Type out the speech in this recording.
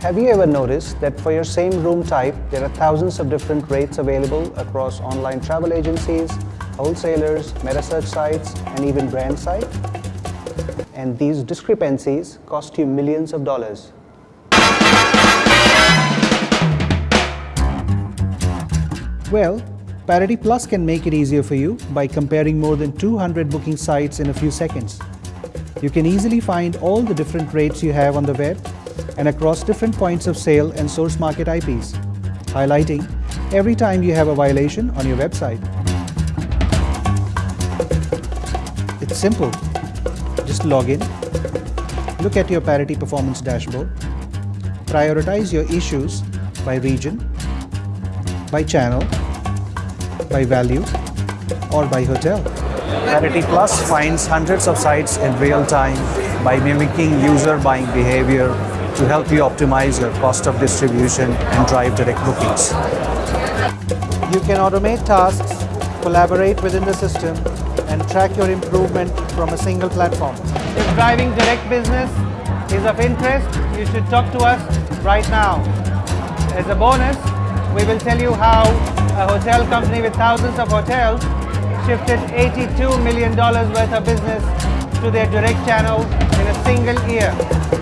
Have you ever noticed that for your same room type, there are thousands of different rates available across online travel agencies, wholesalers, meta-search sites, and even brand sites? And these discrepancies cost you millions of dollars. Well, Parity Plus can make it easier for you by comparing more than 200 booking sites in a few seconds. You can easily find all the different rates you have on the web and across different points of sale and source market IPs, highlighting every time you have a violation on your website. It's simple. Just log in, look at your parity performance dashboard, prioritize your issues by region, by channel, by value, or by hotel. Parity Plus finds hundreds of sites in real time by mimicking user buying behavior to help you optimize your cost of distribution and drive direct bookings. You can automate tasks, collaborate within the system, and track your improvement from a single platform. If driving direct business is of interest, you should talk to us right now. As a bonus, we will tell you how a hotel company with thousands of hotels shifted $82 million worth of business to their direct channel in a single year.